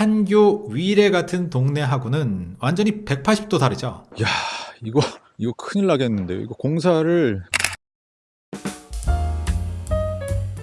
판교 위례 같은 동네하고는 완전히 180도 다르죠. 야 이거 이거 큰일 나겠는데요. 이거 공사를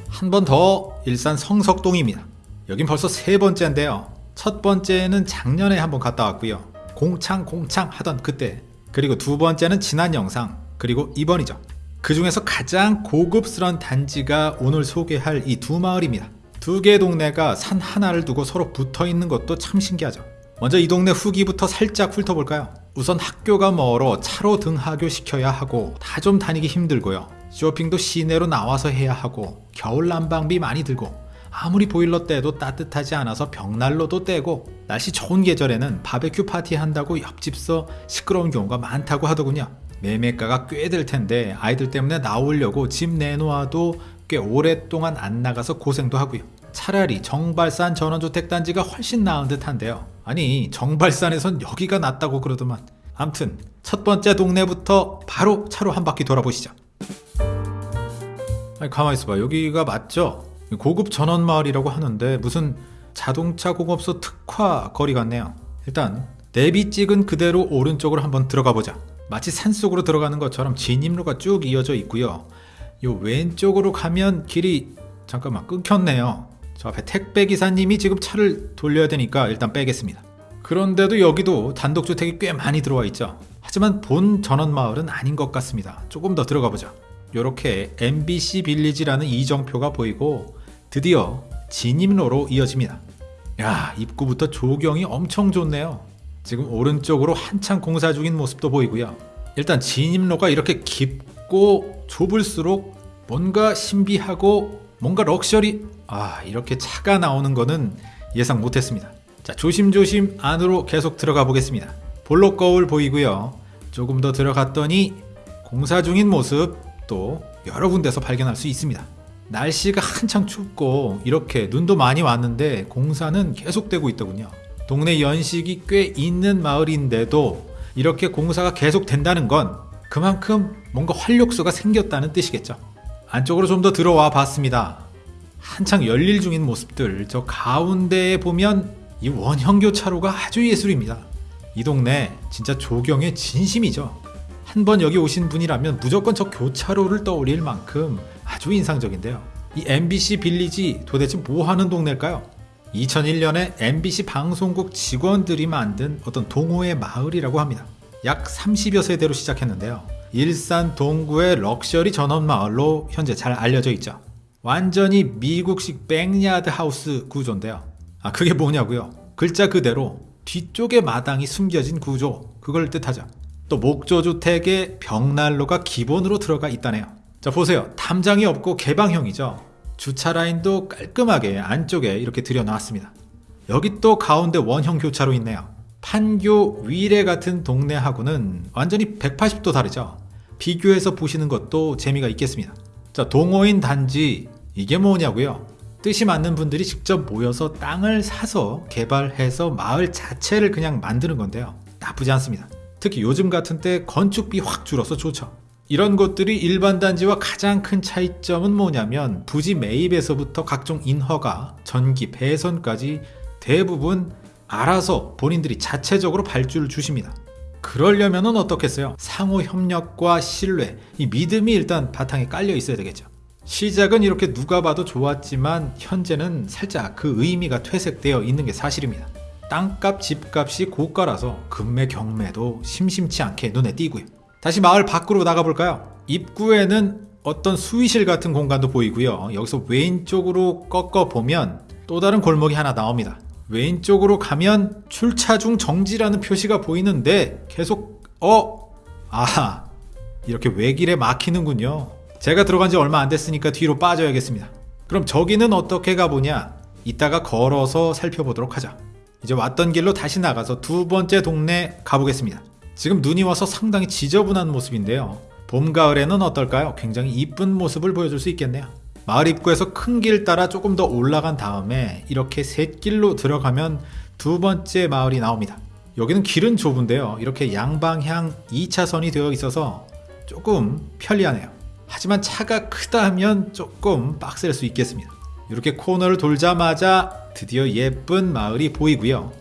한 번 더 일산 성석동입니다. 여긴 벌써 세 번째인데요. 첫 번째는 작년에 한번 갔다 왔고요. 공창 공창 하던 그때. 그리고 두 번째는 지난 영상. 그리고 이번이죠. 그 중에서 가장 고급스러운 단지가 오늘 소개할 이 두 마을입니다. 두 개의 동네가 산 하나를 두고 서로 붙어 있는 것도 참 신기하죠. 먼저 이 동네 후기부터 살짝 훑어볼까요? 우선 학교가 멀어 차로 등하교 시켜야 하고 다 좀 다니기 힘들고요. 쇼핑도 시내로 나와서 해야 하고 겨울 난방비 많이 들고 아무리 보일러 떼도 따뜻하지 않아서 벽난로도 떼고 날씨 좋은 계절에는 바베큐 파티 한다고 옆집서 시끄러운 경우가 많다고 하더군요. 매매가가 꽤 될 텐데 아이들 때문에 나오려고 집 내놓아도 꽤 오랫동안 안 나가서 고생도 하고요. 차라리 정발산 전원주택단지가 훨씬 나은 듯 한데요. 아니 정발산에선 여기가 낫다고 그러더만. 암튼 첫 번째 동네부터 바로 차로 한 바퀴 돌아보시죠. 아니 가만히 있어봐 여기가 맞죠? 고급 전원마을이라고 하는데 무슨 자동차 공업소 특화 거리 같네요. 일단 내비 찍은 그대로 오른쪽으로 한번 들어가 보자. 마치 산속으로 들어가는 것처럼 진입로가 쭉 이어져 있고요. 요 왼쪽으로 가면 길이 잠깐만 끊겼네요. 저 앞에 택배 기사님이 지금 차를 돌려야 되니까 일단 빼겠습니다. 그런데도 여기도 단독주택이 꽤 많이 들어와 있죠. 하지만 본 전원마을은 아닌 것 같습니다. 조금 더 들어가 보자. 이렇게 MBC 빌리지라는 이정표가 보이고 드디어 진입로로 이어집니다. 야 입구부터 조경이 엄청 좋네요. 지금 오른쪽으로 한창 공사 중인 모습도 보이고요. 일단 진입로가 이렇게 깊고 좁을수록 뭔가 신비하고 뭔가 럭셔리 아 이렇게 차가 나오는 거는 예상 못했습니다. 자 조심조심 안으로 계속 들어가 보겠습니다. 볼록 거울 보이고요. 조금 더 들어갔더니 공사 중인 모습 또 여러 군데서 발견할 수 있습니다. 날씨가 한창 춥고 이렇게 눈도 많이 왔는데 공사는 계속되고 있더군요. 동네 연식이 꽤 있는 마을인데도 이렇게 공사가 계속 된다는 건 그만큼 뭔가 활력소가 생겼다는 뜻이겠죠. 안쪽으로 좀 더 들어와 봤습니다. 한창 열릴 중인 모습들 저 가운데에 보면 이 원형교 차로가 아주 예술입니다. 이 동네 진짜 조경의 진심이죠. 한번 여기 오신 분이라면 무조건 저 교차로를 떠올릴 만큼 아주 인상적인데요. 이 MBC 빌리지 도대체 뭐 하는 동네일까요? 2001년에 MBC 방송국 직원들이 만든 어떤 동호회 마을이라고 합니다. 약 30여 세대로 시작했는데요. 일산 동구의 럭셔리 전원 마을로 현재 잘 알려져 있죠. 완전히 미국식 backyard house 구조인데요. 아 그게 뭐냐고요? 글자 그대로 뒤쪽에 마당이 숨겨진 구조 그걸 뜻하죠. 또 목조주택에 벽난로가 기본으로 들어가 있다네요. 자 보세요. 담장이 없고 개방형이죠. 주차 라인도 깔끔하게 안쪽에 이렇게 들여놨습니다. 여기 또 가운데 원형 교차로 있네요. 판교 위례 같은 동네하고는 완전히 180도 다르죠. 비교해서 보시는 것도 재미가 있겠습니다. 자, 동호인 단지 이게 뭐냐고요? 뜻이 맞는 분들이 직접 모여서 땅을 사서 개발해서 마을 자체를 그냥 만드는 건데요. 나쁘지 않습니다. 특히 요즘 같은 때 건축비 확 줄어서 좋죠. 이런 것들이 일반 단지와 가장 큰 차이점은 뭐냐면 부지 매입에서부터 각종 인허가, 전기, 배선까지 대부분 알아서 본인들이 자체적으로 발주를 주십니다. 그러려면 어떻겠어요? 상호 협력과 신뢰, 이 믿음이 일단 바탕에 깔려 있어야 되겠죠. 시작은 이렇게 누가 봐도 좋았지만 현재는 살짝 그 의미가 퇴색되어 있는 게 사실입니다. 땅값, 집값이 고가라서 금매, 경매도 심심치 않게 눈에 띄고요. 다시 마을 밖으로 나가볼까요? 입구에는 어떤 수의실 같은 공간도 보이고요. 여기서 왼쪽으로 꺾어 보면 또 다른 골목이 하나 나옵니다. 왼쪽으로 가면 출차 중 정지라는 표시가 보이는데 계속 어? 아 이렇게 외길에 막히는군요. 제가 들어간 지 얼마 안 됐으니까 뒤로 빠져야겠습니다. 그럼 저기는 어떻게 가보냐? 이따가 걸어서 살펴보도록 하자. 이제 왔던 길로 다시 나가서 두 번째 동네 가보겠습니다. 지금 눈이 와서 상당히 지저분한 모습인데요. 봄, 가을에는 어떨까요? 굉장히 이쁜 모습을 보여줄 수 있겠네요. 마을 입구에서 큰 길 따라 조금 더 올라간 다음에 이렇게 셋길로 들어가면 두 번째 마을이 나옵니다. 여기는 길은 좁은데요. 이렇게 양방향 2차선이 되어 있어서 조금 편리하네요. 하지만 차가 크다 면 조금 빡셀 수 있겠습니다. 이렇게 코너를 돌자마자 드디어 예쁜 마을이 보이고요.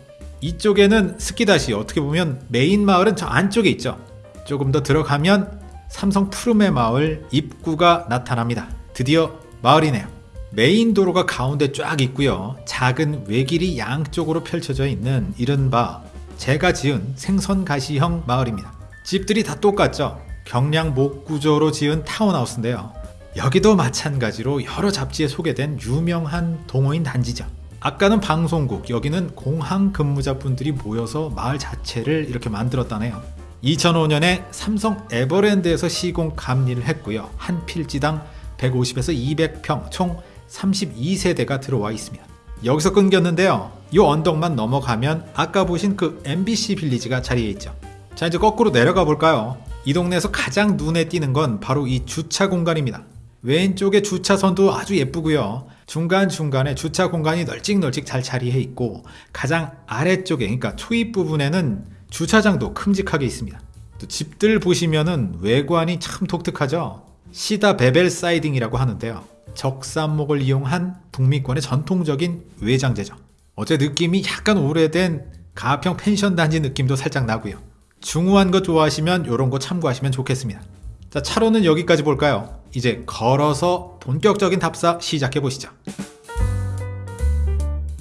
이쪽에는 스키다시 어떻게 보면 메인 마을은 저 안쪽에 있죠. 조금 더 들어가면 삼성 푸르메 마을 입구가 나타납니다. 드디어 마을이네요. 메인 도로가 가운데 쫙 있고요. 작은 외길이 양쪽으로 펼쳐져 있는 이른바 제가 지은 생선 가시형 마을입니다. 집들이 다 똑같죠. 경량 목 구조로 지은 타운하우스인데요. 여기도 마찬가지로 여러 잡지에 소개된 유명한 동호인 단지죠. 아까는 방송국, 여기는 공항 근무자분들이 모여서 마을 자체를 이렇게 만들었다네요. 2005년에 삼성 에버랜드에서 시공 감리를 했고요. 한 필지당 150에서 200평, 총 32세대가 들어와 있습니다. 여기서 끊겼는데요. 이 언덕만 넘어가면 아까 보신 그 MBC 빌리지가 자리에 있죠. 자, 이제 거꾸로 내려가 볼까요? 이 동네에서 가장 눈에 띄는 건 바로 이 주차 공간입니다. 왼쪽에 주차선도 아주 예쁘고요. 중간중간에 주차 공간이 널찍널찍 잘 자리해 있고 가장 아래쪽에 그러니까 초입 부분에는 주차장도 큼직하게 있습니다. 또 집들 보시면은 외관이 참 독특하죠. 시다 베벨 사이딩이라고 하는데요. 적산목을 이용한 북미권의 전통적인 외장재죠. 어제 느낌이 약간 오래된 가평 펜션 단지 느낌도 살짝 나고요. 중후한 거 좋아하시면 이런 거 참고하시면 좋겠습니다. 자, 차로는 여기까지 볼까요? 이제 걸어서 본격적인 답사 시작해 보시죠.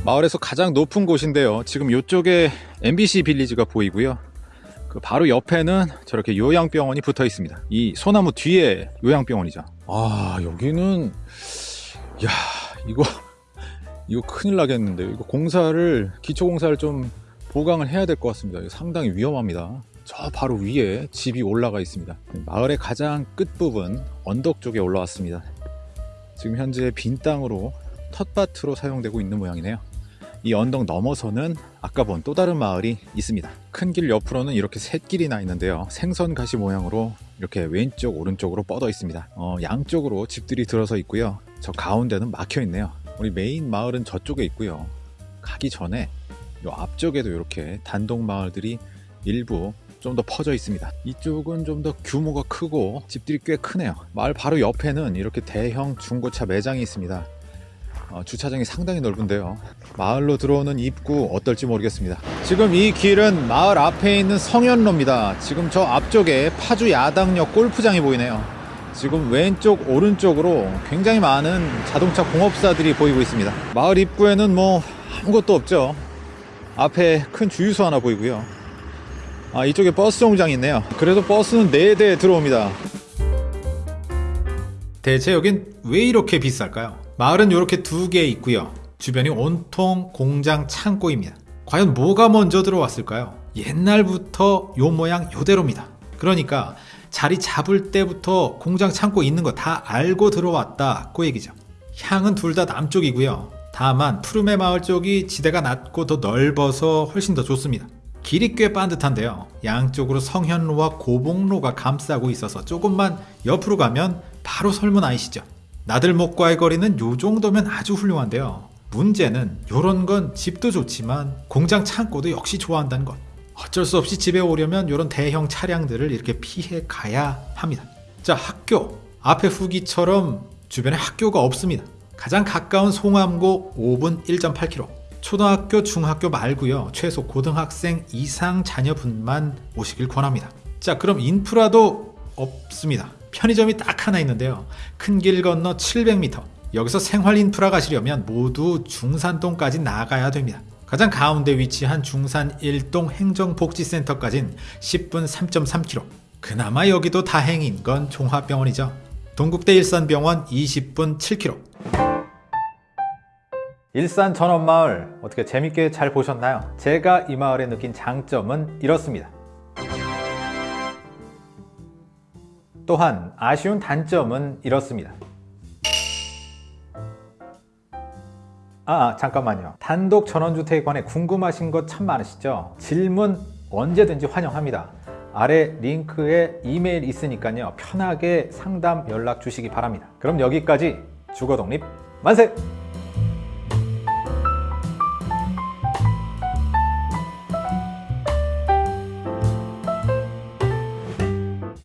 마을에서 가장 높은 곳인데요. 지금 이쪽에 MBC 빌리지가 보이고요. 그 바로 옆에는 저렇게 요양병원이 붙어 있습니다. 이 소나무 뒤에 요양병원이죠. 아 여기는 야 이거 이거 큰일 나겠는데 이거 공사를 기초 공사를 좀 보강을 해야 될 것 같습니다. 상당히 위험합니다. 저 바로 위에 집이 올라가 있습니다. 마을의 가장 끝 부분 언덕 쪽에 올라왔습니다. 지금 현재 빈 땅으로 텃밭으로 사용되고 있는 모양이네요. 이 언덕 넘어서는 아까 본 또 다른 마을이 있습니다. 큰 길 옆으로는 이렇게 샛길이 나 있는데요. 생선 가시 모양으로 이렇게 왼쪽 오른쪽으로 뻗어 있습니다. 어, 양쪽으로 집들이 들어서 있고요. 저 가운데는 막혀 있네요. 우리 메인 마을은 저쪽에 있고요. 가기 전에 요 앞쪽에도 이렇게 단독 마을들이 일부 좀 더 퍼져 있습니다. 이쪽은 좀 더 규모가 크고 집들이 꽤 크네요. 마을 바로 옆에는 이렇게 대형 중고차 매장이 있습니다. 어, 주차장이 상당히 넓은데요. 마을로 들어오는 입구 어떨지 모르겠습니다. 지금 이 길은 마을 앞에 있는 성현로입니다. 지금 저 앞쪽에 파주 야당역 골프장이 보이네요. 지금 왼쪽 오른쪽으로 굉장히 많은 자동차 공업사들이 보이고 있습니다. 마을 입구에는 뭐 아무것도 없죠. 앞에 큰 주유소 하나 보이고요. 아 이쪽에 버스 정류장이 있네요. 그래도 버스는 4대 들어옵니다. 대체 여긴 왜 이렇게 비쌀까요? 마을은 이렇게 두 개 있고요. 주변이 온통 공장 창고입니다. 과연 뭐가 먼저 들어왔을까요? 옛날부터 요 모양 요대로입니다. 그러니까 자리 잡을 때부터 공장 창고 있는 거 다 알고 들어왔다 그 얘기죠. 향은 둘 다 남쪽이고요. 다만 푸르메 마을 쪽이 지대가 낮고 더 넓어서 훨씬 더 좋습니다. 길이 꽤 반듯한데요. 양쪽으로 성현로와 고봉로가 감싸고 있어서 조금만 옆으로 가면 바로 설문 아이시죠? 나들목과의 거리는 요 정도면 아주 훌륭한데요. 문제는 요런 건 집도 좋지만 공장 창고도 역시 좋아한다는 것. 어쩔 수 없이 집에 오려면 요런 대형 차량들을 이렇게 피해 가야 합니다. 자, 학교. 앞에 후기처럼 주변에 학교가 없습니다. 가장 가까운 송암고 5분 1.8km. 초등학교, 중학교 말고요. 최소 고등학생 이상 자녀분만 오시길 권합니다. 자, 그럼 인프라도 없습니다. 편의점이 딱 하나 있는데요. 큰 길 건너 700m. 여기서 생활 인프라 가시려면 모두 중산동까지 나가야 됩니다. 가장 가운데 위치한 중산 1동 행정복지센터까진 10분 3.3km. 그나마 여기도 다행인 건 종합병원이죠. 동국대 일산병원 20분 7km. 일산 전원마을 어떻게 재밌게 잘 보셨나요? 제가 이 마을에 느낀 장점은 이렇습니다. 또한 아쉬운 단점은 이렇습니다. 아 잠깐만요. 단독 전원주택에 관해 궁금하신 것 참 많으시죠? 질문 언제든지 환영합니다. 아래 링크에 이메일 있으니까요. 편하게 상담 연락 주시기 바랍니다. 그럼 여기까지 주거독립 만세!